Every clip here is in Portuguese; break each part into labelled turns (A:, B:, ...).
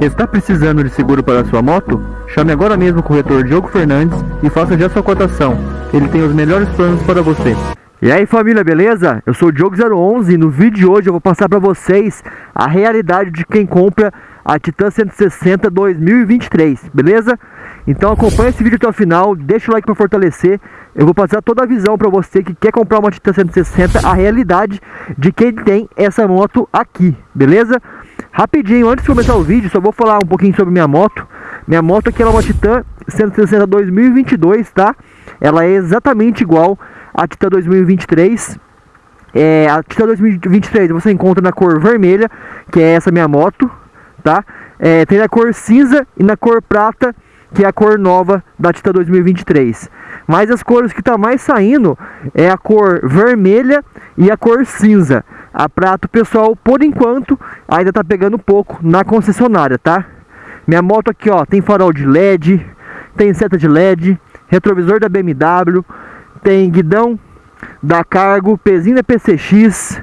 A: Está precisando de seguro para sua moto? Chame agora mesmo o corretor Diogo Fernandes e faça já sua cotação. Ele tem os melhores planos para você. E aí família, beleza? Eu sou o Diogo011 e no vídeo de hoje eu vou passar para vocês a realidade de quem compra a Titan 160 2023, beleza? Então acompanha esse vídeo até o final, deixa o like para fortalecer. Eu vou passar toda a visão para você que quer comprar uma Titan 160, a realidade de quem tem essa moto aqui, beleza? Rapidinho, antes de começar o vídeo, só vou falar um pouquinho sobre minha moto. Minha moto aqui é uma Titan 160 2022, tá? Ela é exatamente igual à Titan 2023. É, a Titan 2023 você encontra na cor vermelha, que é essa minha moto, tá? É, tem na cor cinza e na cor prata, que é a cor nova da Titan 2023. Mas as cores que tá mais saindo é a cor vermelha e a cor cinza. A prata, pessoal, por enquanto, ainda tá pegando pouco na concessionária, tá? Minha moto aqui, ó, tem farol de LED, tem seta de LED, retrovisor da BMW, tem guidão da Cargo, pezinho da PCX,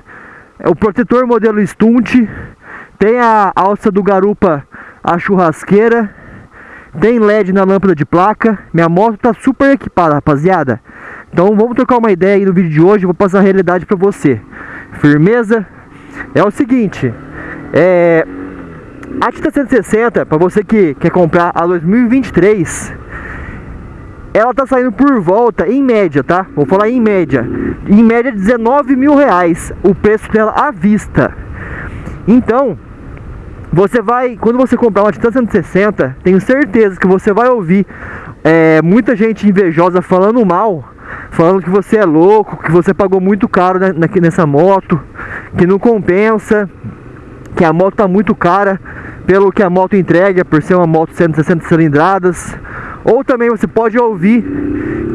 A: o protetor modelo Stunt, tem a alça do Garupa, a churrasqueira, tem LED na lâmpada de placa. Minha moto tá super equipada, rapaziada. Então vamos trocar uma ideia aí no vídeo de hoje, vou passar a realidade para você. Firmeza? É o seguinte, é a Tita 160, para você que quer comprar a 2023, ela tá saindo por volta, em média, tá? Vou falar em média, em média 19 mil reais o preço dela à vista. Então, você vai, quando você comprar uma Titan 160, tenho certeza que você vai ouvir é, muita gente invejosa falando mal, falando que você é louco, que você pagou muito caro nessa moto, que não compensa, que a moto tá muito cara pelo que a moto entrega, por ser uma moto 160 cilindradas. Ou também você pode ouvir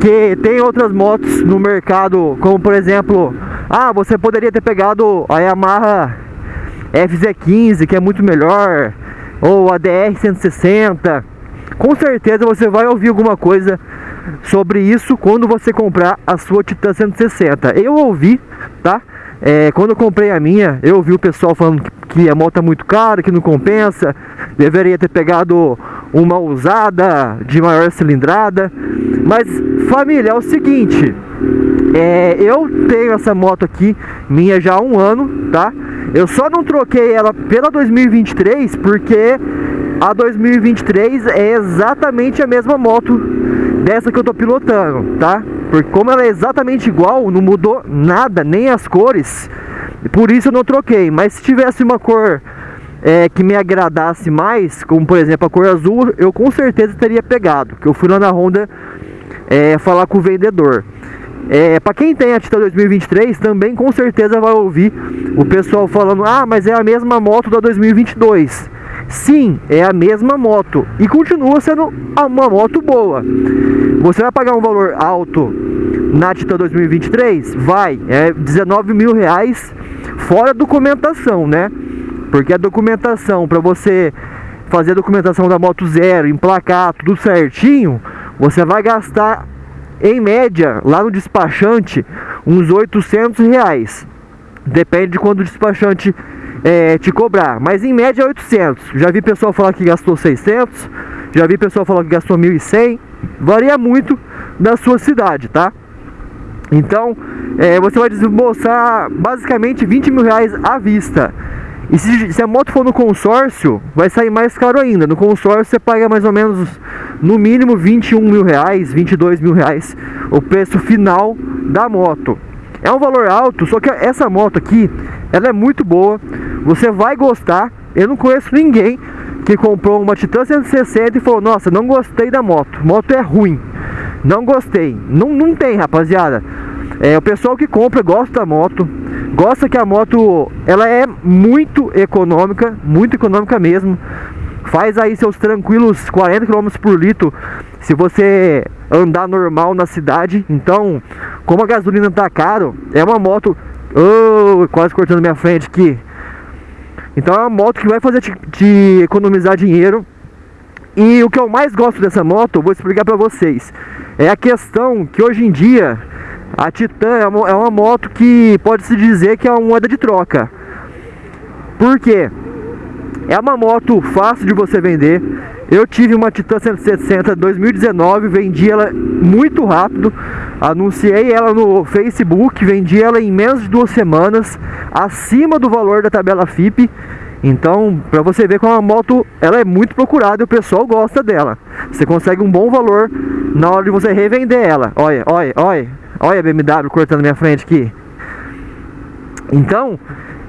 A: que tem outras motos no mercado, como por exemplo, ah, você poderia ter pegado a Yamaha FZ15 que é muito melhor ou a DR 160 com certeza você vai ouvir alguma coisa sobre isso quando você comprar a sua Titan 160 eu ouvi tá? É, quando eu comprei a minha, eu ouvi o pessoal falando que, a moto é muito cara, que não compensa, deveria ter pegado uma usada de maior cilindrada. Mas família, é o seguinte, é, eu tenho essa moto aqui, minha já há um ano, tá? Eu só não troquei ela pela 2023 porque a 2023 é exatamente a mesma moto dessa que eu tô pilotando, tá? Porque como ela é exatamente igual, não mudou nada, nem as cores, por isso eu não troquei. Mas se tivesse uma cor é, que me agradasse mais, como por exemplo a cor azul, eu com certeza teria pegado. Que eu fui lá na Honda é, falar com o vendedor. É, para quem tem a Tita 2023, também com certeza vai ouvir o pessoal falando: Ah, mas é a mesma moto da 2022. Sim, é a mesma moto e continua sendo uma moto boa. Você vai pagar um valor alto na Tita 2023? Vai, é 19 mil reais fora documentação, né? Porque a documentação para você fazer a documentação da moto zero, emplacar tudo certinho, você vai gastar em média, lá no despachante, uns 800 reais. Depende de quando o despachante é, te cobrar, mas em média 800. Já vi pessoal falar que gastou 600, já vi pessoal falar que gastou 1.100. Varia muito da sua cidade, tá? Então, é, você vai desembolsar basicamente 20 mil reais à vista. E se, se, a moto for no consórcio, vai sair mais caro ainda. No consórcio você paga mais ou menos, no mínimo, 21 mil reais, 22 mil reais, o preço final da moto. É um valor alto, só que essa moto aqui, ela é muito boa. Você vai gostar. Eu não conheço ninguém que comprou uma Titan 160 e falou, nossa, não gostei da moto. Moto é ruim. Não gostei. Não, não tem, rapaziada. É, o pessoal que compra gosta da moto, gosta que a moto ela é muito econômica, muito econômica mesmo. Faz aí seus tranquilos 40 km por litro se você andar normal na cidade. Então, como a gasolina tá caro, é uma moto. Oh, quase cortando minha frente aqui. Então é uma moto que vai fazer te, te economizar dinheiro. E o que eu mais gosto dessa moto, vou explicar para vocês, é a questão que hoje em dia a Titan é uma, é uma moto que pode-se dizer que é uma moeda de troca. Por quê? É uma moto fácil de você vender. Eu tive uma Titan 160 2019, vendi ela muito rápido. Anunciei ela no Facebook, vendi ela em menos de duas semanas, acima do valor da tabela FIP. Então, para você ver como a moto ela é muito procurada e o pessoal gosta dela. Você consegue um bom valor na hora de você revender ela. Olha, olha, olha, olha a BMW cortando minha frente aqui. Então,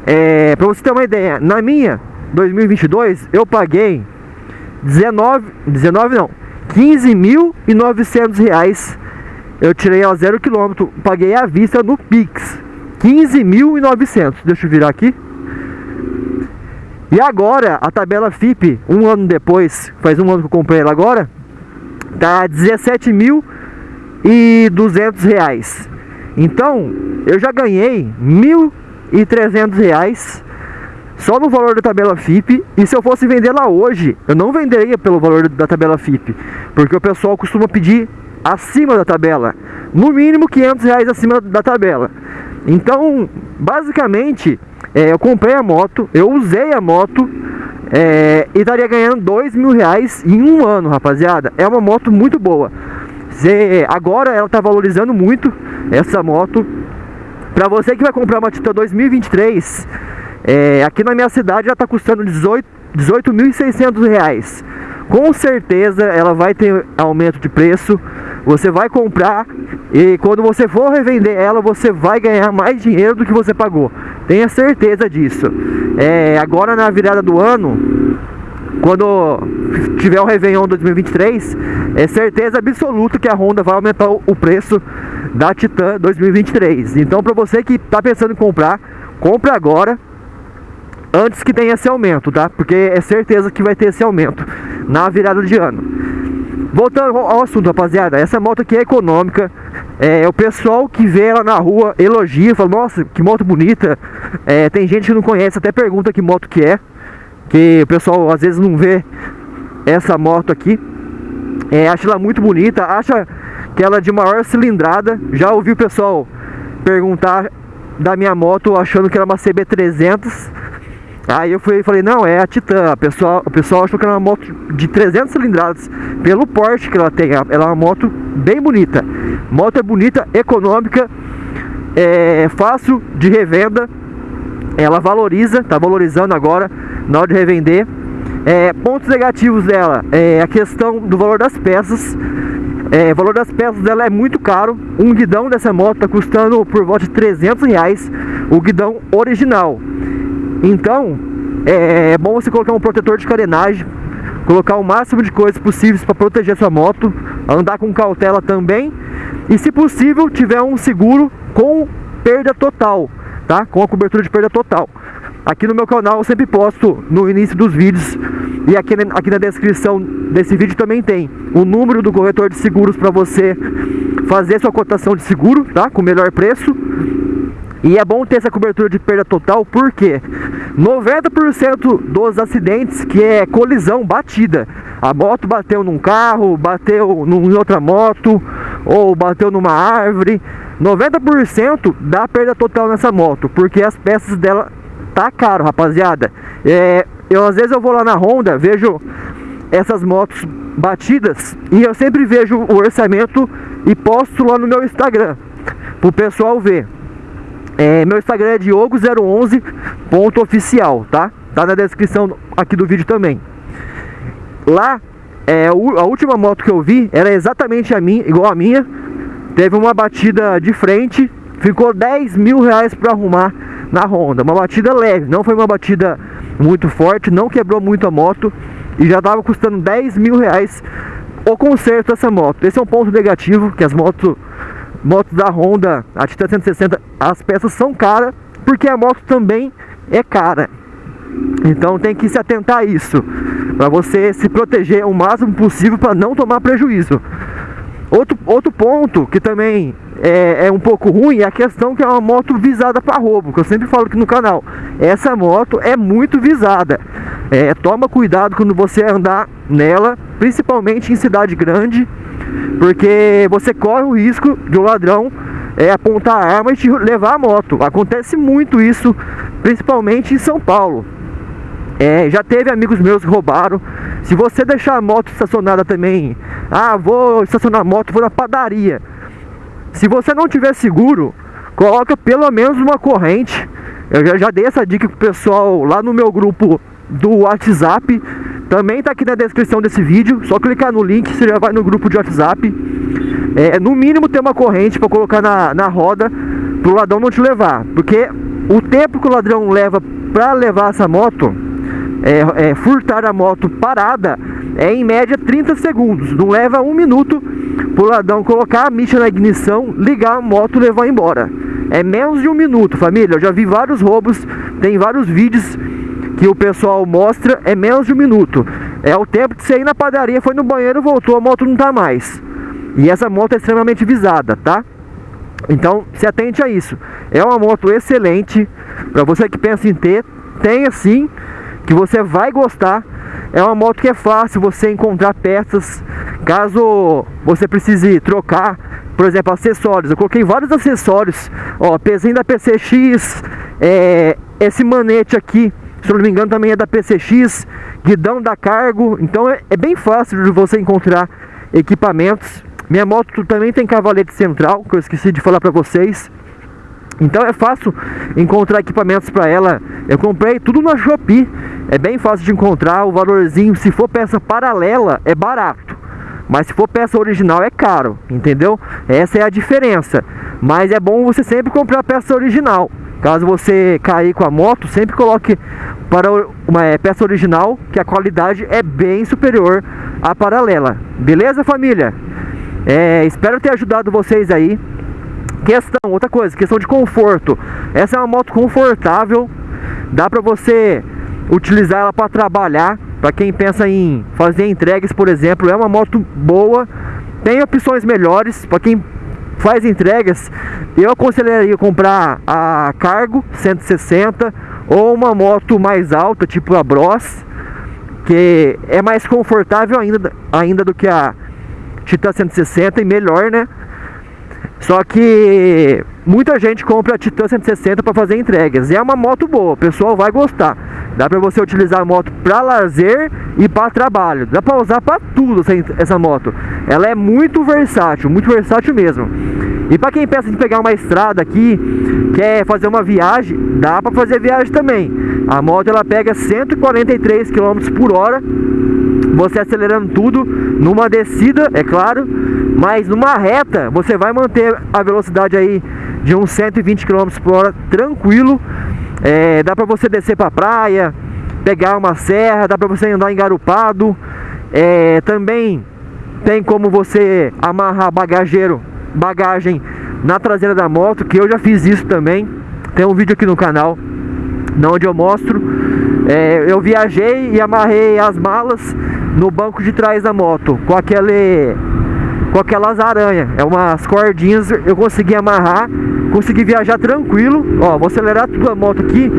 A: é, para você ter uma ideia, na minha 2022 eu paguei 19, 19 não, 15.900 reais. Eu tirei a zero quilômetro, paguei à vista no Pix. 15.900. Deixa eu virar aqui. E agora, a tabela FIP, um ano depois, faz um ano que eu comprei ela agora, tá 17.200 reais. Então, eu já ganhei 1.300 reais só no valor da tabela FIP. E se eu fosse vender lá hoje, eu não venderia pelo valor da tabela FIP, porque o pessoal costuma pedir acima da tabela, no mínimo 500 reais acima da tabela. Então, basicamente, é, eu comprei a moto, eu usei a moto é, e estaria ganhando dois mil reais em um ano, rapaziada. É uma moto muito boa. Cê, agora ela está valorizando muito essa moto. Para você que vai comprar uma Titan 2023, é, aqui na minha cidade já está custando 18 18.600 reais. Com certeza ela vai ter aumento de preço. Você vai comprar e quando você for revender ela, você vai ganhar mais dinheiro do que você pagou. Tenha certeza disso. É, agora na virada do ano, quando tiver o Réveillon 2023, é certeza absoluta que a Honda vai aumentar o preço da Titan 2023. Então, para você que está pensando em comprar, compre agora antes que tenha esse aumento, tá? Porque é certeza que vai ter esse aumento na virada de ano. Voltando ao assunto, rapaziada, essa moto aqui é econômica. É, o pessoal que vê ela na rua elogia, fala, nossa, que moto bonita. É, tem gente que não conhece, até pergunta que moto que é. Que o pessoal às vezes não vê essa moto aqui. É, acha ela muito bonita, acha que ela é de maior cilindrada. Já ouvi o pessoal perguntar da minha moto achando que era uma CB300 Aí eu fui, falei, não, é a Titan. O pessoal, o pessoal achou que era uma moto de 300 cilindradas pelo porte que ela tem. Ela é uma moto bem bonita. Moto é bonita, econômica, é fácil de revenda. Ela valoriza, tá valorizando agora na hora de revender. É, pontos negativos dela é a questão do valor das peças. É, o valor das peças dela é muito caro. Um guidão dessa moto está custando por volta de 300 reais. O guidão original. Então, é, é bom você colocar um protetor de carenagem, colocar o máximo de coisas possíveis para proteger sua moto, andar com cautela também e, se possível, tiver um seguro com perda total, tá? Com a cobertura de perda total. Aqui no meu canal eu sempre posto no início dos vídeos e aqui, aqui na descrição desse vídeo também tem o número do corretor de seguros para você fazer sua cotação de seguro, tá? Com o melhor preço e é bom ter essa cobertura de perda total porque 90% dos acidentes que é colisão, batida. A moto bateu num carro, bateu em outra moto ou bateu numa árvore. 90% dá perda total nessa moto, porque as peças dela tá caro, rapaziada. É, eu às vezes eu vou lá na Honda, vejo essas motos batidas e eu sempre vejo o orçamento e posto lá no meu Instagram pro pessoal ver. É, meu Instagram é diogo011.oficial, tá? Tá na descrição aqui do vídeo também. Lá, é, a última moto que eu vi era exatamente a minha, igual a minha. Teve uma batida de frente, ficou 10 mil reais para arrumar na Honda. Uma batida leve, não foi uma batida muito forte, não quebrou muito a moto e já tava custando 10 mil reais o conserto dessa moto. Esse é um ponto negativo, que as motos motos da Honda, a Titan 160, as peças são caras, porque a moto também é cara. Então tem que se atentar a isso, para você se proteger o máximo possível para não tomar prejuízo. Outro, outro ponto que também é, é, um pouco ruim é a questão que é uma moto visada para roubo, que eu sempre falo aqui no canal. Essa moto é muito visada. É, toma cuidado quando você andar nela, principalmente em cidade grande, porque você corre o risco de um ladrão é, apontar a arma e te levar a moto. Acontece muito isso, principalmente em São Paulo. É, já teve amigos meus que roubaram. Se você deixar a moto estacionada também, ah, vou estacionar a moto, vou na padaria. Se você não tiver seguro, coloca pelo menos uma corrente. Eu já, já dei essa dica pro pessoal lá no meu grupo do WhatsApp. Também tá aqui na descrição desse vídeo. Só clicar no link, você já vai no grupo de WhatsApp. É, no mínimo ter uma corrente para colocar na, na roda pro ladrão não te levar. Porque o tempo que o ladrão leva para levar essa moto é, é, furtar a moto parada é em média 30 segundos. Não leva um minuto pro ladrão colocar a micha na ignição, ligar a moto e levar embora. É menos de um minuto, família. Eu já vi vários roubos, tem vários vídeos que o pessoal mostra, é menos de um minuto. É o tempo de você ir na padaria, foi no banheiro, voltou, a moto não tá mais. E essa moto é extremamente visada, tá? Então, se atente a isso. É uma moto excelente, para você que pensa em ter, tenha sim que você vai gostar. É uma moto que é fácil você encontrar peças, caso você precise trocar, por exemplo, acessórios. Eu coloquei vários acessórios, ó, pezinho da PCX, é, esse manete aqui, se eu não me engano também é da PCX, guidão da Cargo, então é, é bem fácil de você encontrar equipamentos. Minha moto também tem cavalete central, que eu esqueci de falar para vocês. Então é fácil encontrar equipamentos para ela. Eu comprei tudo na Shopee. É bem fácil de encontrar. O valorzinho, se for peça paralela, é barato. Mas se for peça original, é caro. Entendeu? Essa é a diferença. Mas é bom você sempre comprar peça original. Caso você cair com a moto, sempre coloque para uma é, peça original, que a qualidade é bem superior à paralela. Beleza, família? É, espero ter ajudado vocês aí. Questão, outra coisa, questão de conforto. Essa é uma moto confortável, dá para você utilizar ela para trabalhar. Para quem pensa em fazer entregas, por exemplo, é uma moto boa. Tem opções melhores para quem faz entregas. Eu aconselharia comprar a Cargo 160 ou uma moto mais alta, tipo a Bros, que é mais confortável ainda, ainda do que a Titan 160 e melhor, né? Só que muita gente compra a Titan 160 para fazer entregas. É uma moto boa, o pessoal vai gostar. Dá para você utilizar a moto para lazer e para trabalho. Dá para usar para tudo essa moto. Ela é muito versátil, muito versátil mesmo. E para quem pensa em pegar uma estrada aqui, quer fazer uma viagem, dá para fazer viagem também. A moto ela pega 143 km por hora, você acelerando tudo numa descida, é claro, mas numa reta você vai manter a velocidade aí de uns 120 km por hora tranquilo. É, dá para você descer para praia, pegar uma serra, dá para você andar engarupado. É, também tem como você amarrar bagageiro, bagagem na traseira da moto, que eu já fiz isso também. Tem um vídeo aqui no canal, onde eu mostro. É, eu viajei e amarrei as malas no banco de trás da moto com aquele com aquelas aranhas, é umas cordinhas, eu consegui amarrar, consegui viajar tranquilo. Ó, vou acelerar tudo a moto aqui.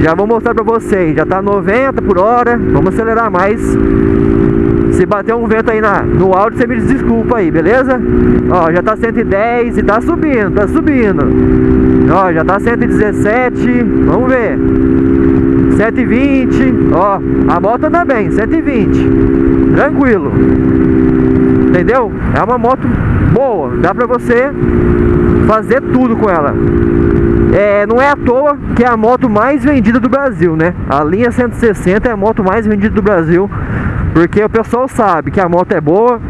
A: Já vou mostrar pra vocês, já tá 90 por hora, vamos acelerar mais. Se bater um vento aí na, no áudio, você me desculpa aí, beleza? Ó, já tá 110 e tá subindo, tá subindo. Ó, já tá 117, vamos ver. 120, ó, a moto anda bem, 120. Tranquilo. Entendeu? É uma moto boa, dá pra você fazer tudo com ela. É, não é à toa que é a moto mais vendida do Brasil, né? A linha 160 é a moto mais vendida do Brasil, porque o pessoal sabe que a moto é boa,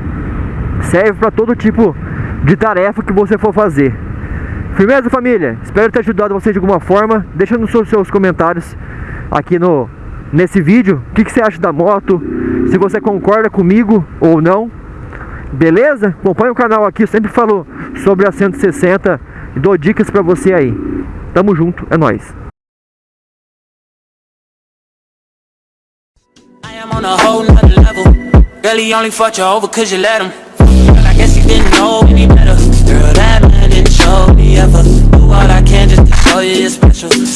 A: serve para todo tipo de tarefa que você for fazer. Firmeza, família? Espero ter ajudado você de alguma forma. Deixa nos seus comentários aqui no nesse vídeo o que, que você acha da moto, se você concorda comigo ou não. Beleza? Acompanhe o canal aqui, eu sempre falo sobre a 160 e dou dicas pra você aí. Tamo junto, é nóis. Girl, that man didn't show me ever Do all I can just to show you special